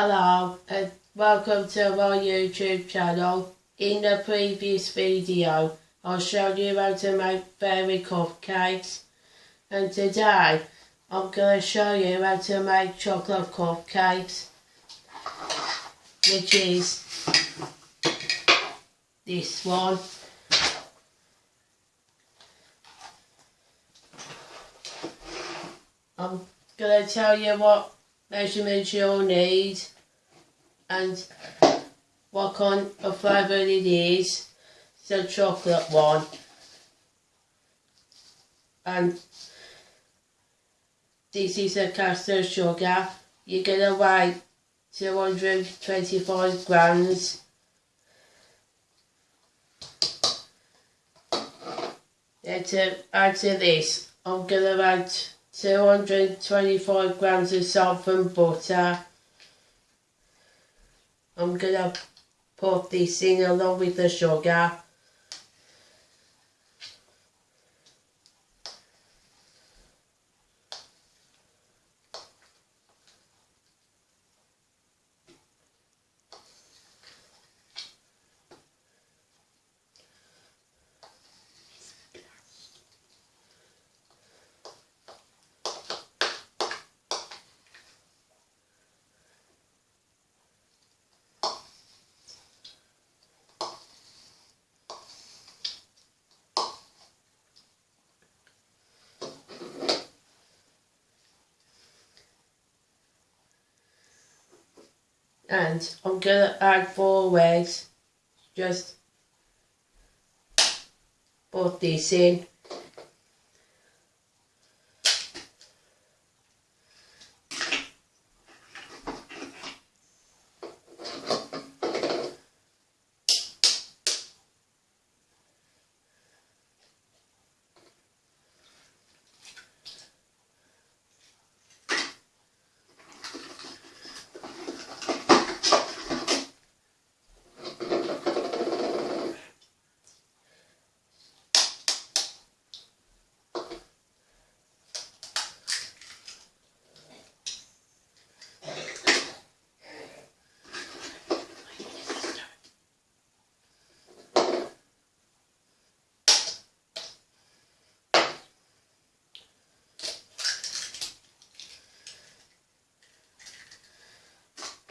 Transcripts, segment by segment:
Hello and welcome to my YouTube channel. In the previous video I showed you how to make fairy cupcakes and today I'm going to show you how to make chocolate cupcakes which is this one. I'm going to tell you what measurements you'll need and what kind of flavour it is. It's a chocolate one. And this is a caster sugar. You're to weigh 225 grams. Then to add to this, I'm going to add 225 grams of salt and butter. I'm going to put this in along with the sugar. And I'm gonna add four eggs. Just put this in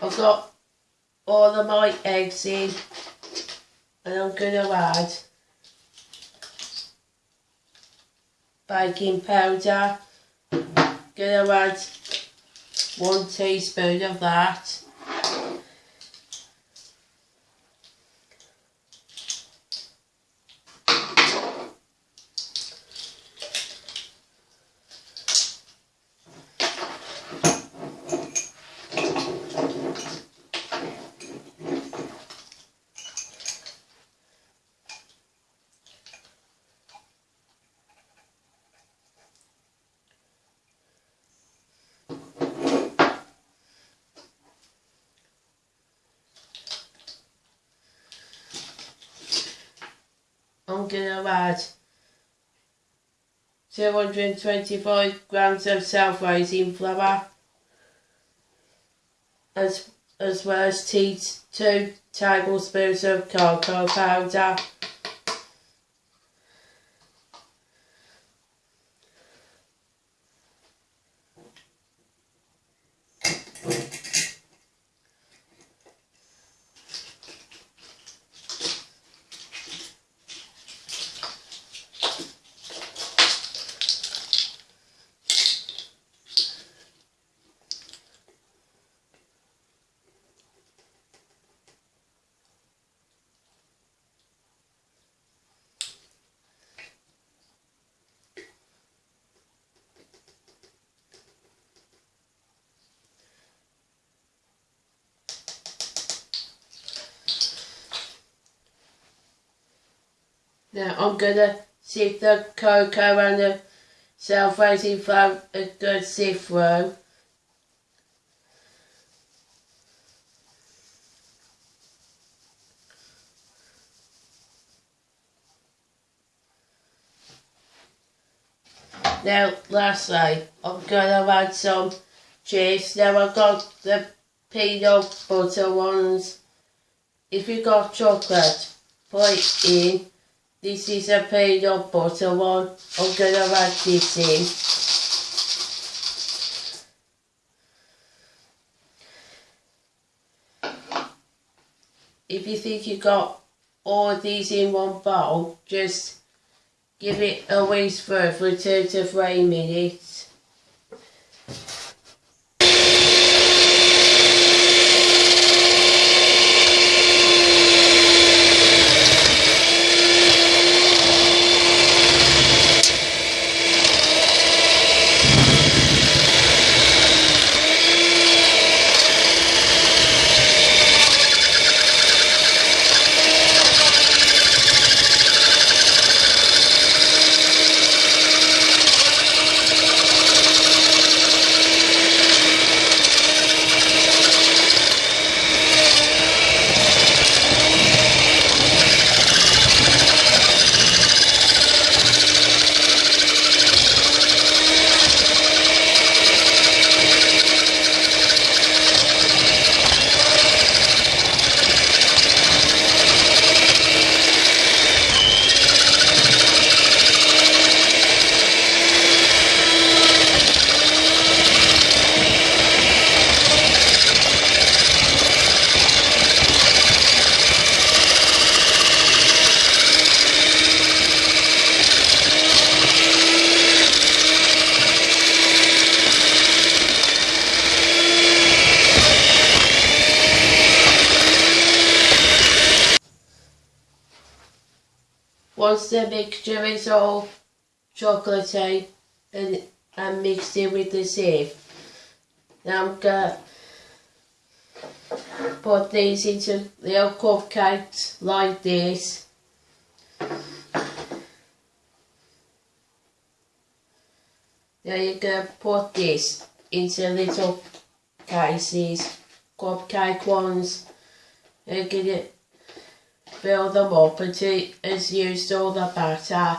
I've got all of my eggs in and I'm going to add baking powder. Going to add one teaspoon of that. To add 225 grams of self-raising flour as, as well as tea, 2 tablespoons of cocoa powder Now I'm gonna sift the cocoa and the self-raising flour a good sift through. Now lastly I'm gonna add some cheese. Now I've got the peanut butter ones. If you got chocolate, put it in. This is a peanut butter one. I'm gonna add this in. if you think you've got all these in one bowl, just give it a whisk for two to three minutes. Once the mixture is all chocolatey and, and mixed in with the sieve, now I'm going to put these into little cupcakes like this. Now you're going to put this into little cases, cupcake ones, and get it fill them up until it's used all the batter